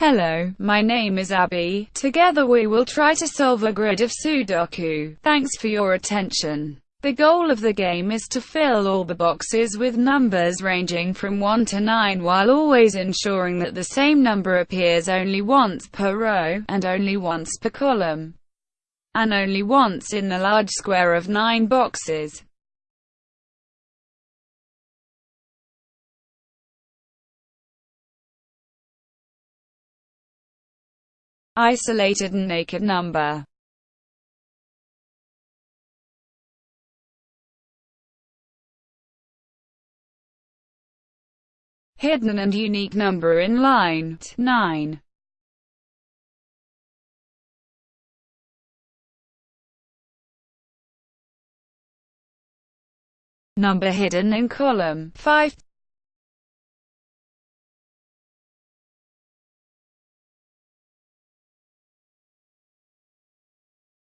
Hello, my name is Abby. Together we will try to solve a grid of Sudoku. Thanks for your attention. The goal of the game is to fill all the boxes with numbers ranging from 1 to 9 while always ensuring that the same number appears only once per row, and only once per column, and only once in the large square of 9 boxes. Isolated and naked number. Hidden and unique number in line 9. Number hidden in column 5.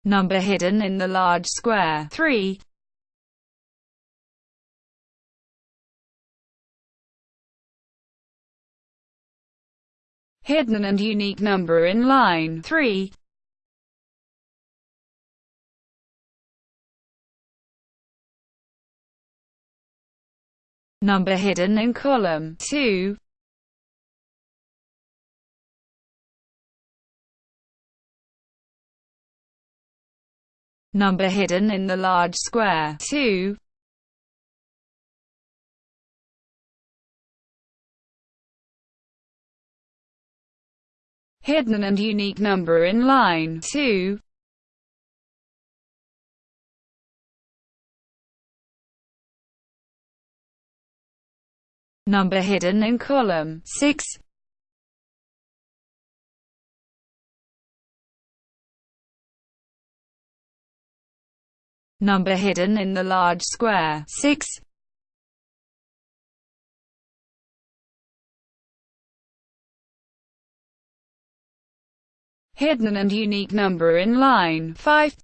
Number hidden in the large square 3. Hidden and unique number in line 3. Number hidden in column 2. Number hidden in the large square 2. Hidden and unique number in line 2. Number hidden in column 6. Number hidden in the large square 6. Hidden and unique number in line 5.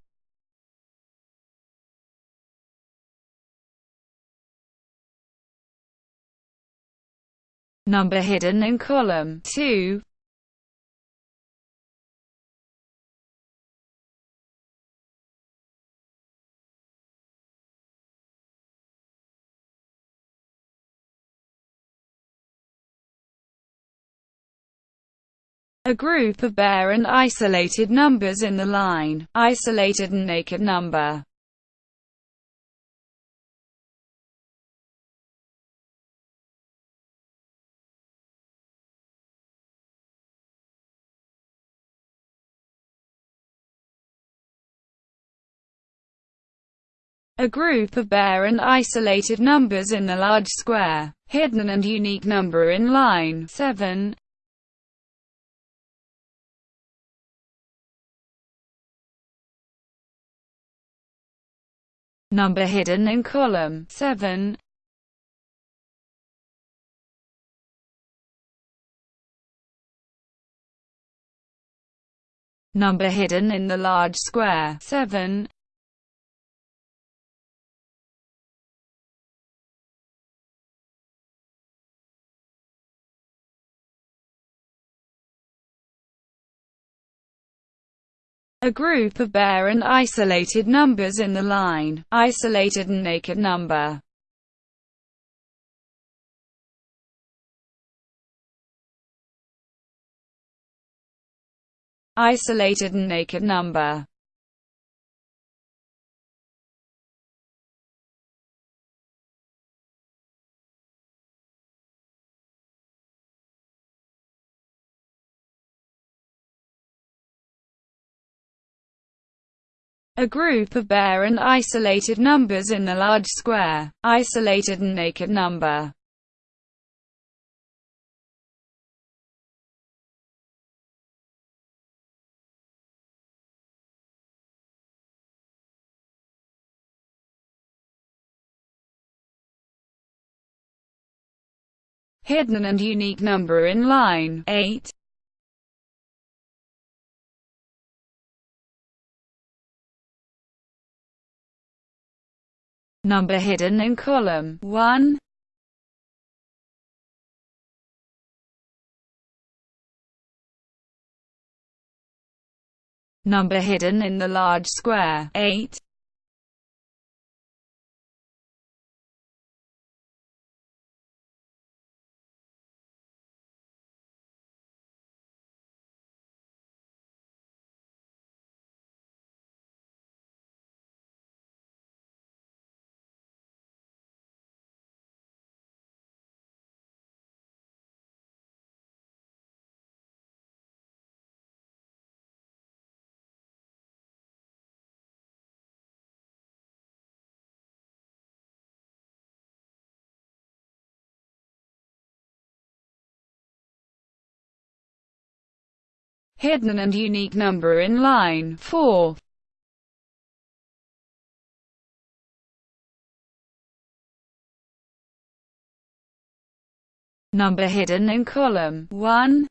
Number hidden in column 2. A group of bare and isolated numbers in the line, isolated and naked number. a group of bare and isolated numbers in the large square, hidden and unique number in line 7. Number hidden in column 7. Number hidden in the large square 7. A group of bare and isolated numbers in the line, isolated and naked number. Isolated and naked number a group of bare and isolated numbers in the large square, isolated and naked number. Hidden and unique number in line 8. number hidden in column 1. Number hidden in the large square 8. Hidden and unique number in line 4. Number hidden in column 1.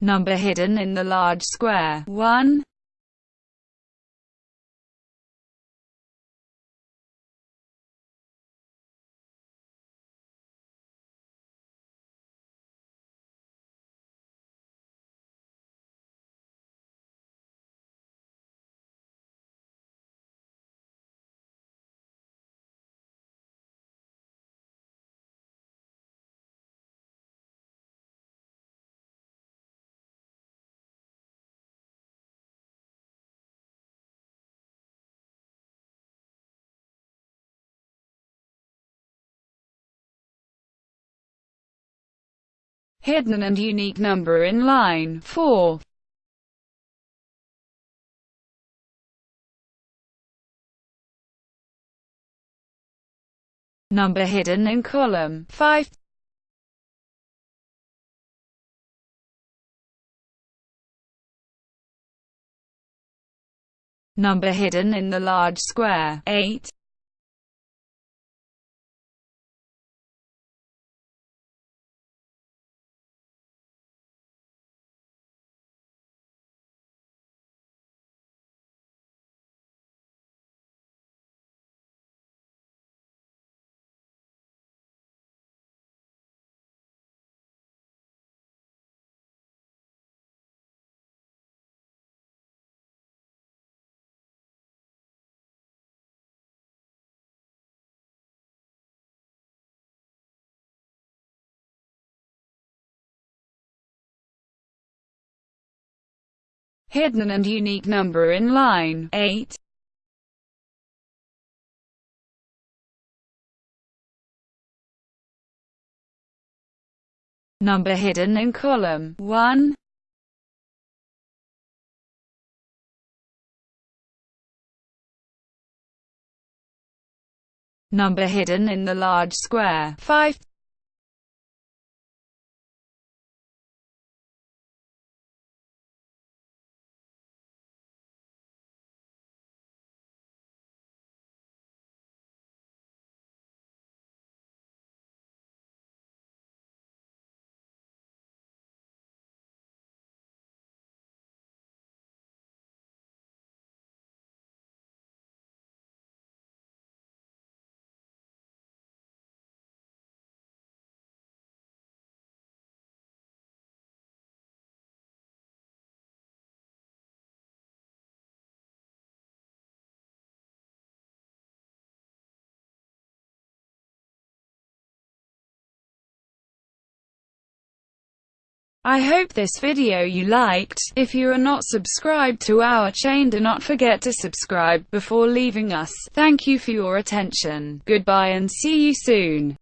Number hidden in the large square 1. Hidden and unique number in line 4. Number hidden in column 5. Number hidden in the large square 8. Hidden and unique number in line 8. Number hidden in column 1. Number hidden in the large square 5. I hope this video you liked. If you are not subscribed to our chain do not forget to subscribe before leaving us. Thank you for your attention. Goodbye and see you soon.